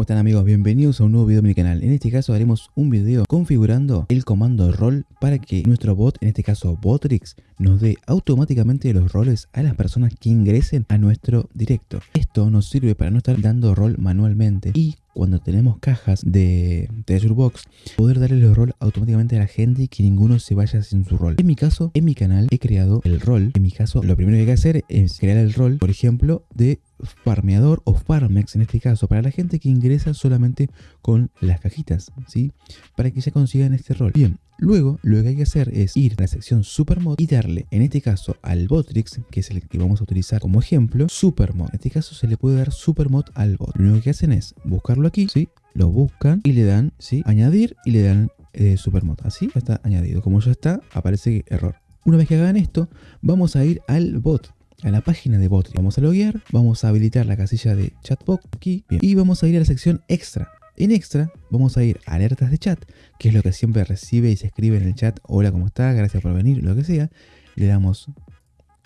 ¿Cómo están amigos? Bienvenidos a un nuevo video de mi canal. En este caso haremos un video configurando el comando rol para que nuestro bot, en este caso Botrix, nos dé automáticamente los roles a las personas que ingresen a nuestro directo. Esto nos sirve para no estar dando rol manualmente y cuando tenemos cajas de Treasure Box, poder darle los rol automáticamente a la gente y que ninguno se vaya sin su rol. En mi caso, en mi canal he creado el rol. En mi caso, lo primero que hay que hacer es crear el rol, por ejemplo, de farmeador o farmex en este caso para la gente que ingresa solamente con las cajitas ¿sí? para que ya consigan este rol. Bien luego lo que hay que hacer es ir a la sección supermod y darle en este caso al botrix que es el que vamos a utilizar como ejemplo supermod. En este caso se le puede dar supermod al bot. Lo único que hacen es buscarlo aquí ¿sí? lo buscan y le dan ¿sí? añadir y le dan eh, supermod. Así ya está añadido. Como ya está aparece error. Una vez que hagan esto, vamos a ir al bot a la página de bot. Vamos a loguear, vamos a habilitar la casilla de chatbot aquí y vamos a ir a la sección extra. En extra vamos a ir a alertas de chat, que es lo que siempre recibe y se escribe en el chat, hola, ¿cómo está? Gracias por venir, lo que sea. Le damos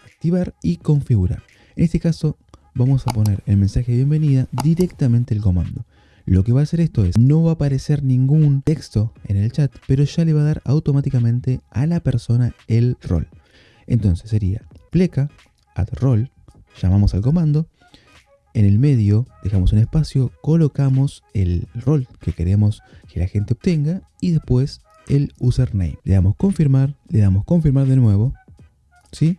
activar y configurar. En este caso vamos a poner el mensaje de bienvenida directamente el comando. Lo que va a hacer esto es, no va a aparecer ningún texto en el chat, pero ya le va a dar automáticamente a la persona el rol. Entonces sería pleca add role, llamamos al comando, en el medio dejamos un espacio, colocamos el rol que queremos que la gente obtenga y después el username. Le damos confirmar, le damos confirmar de nuevo, ¿sí?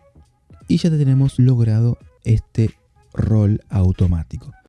Y ya tenemos logrado este rol automático.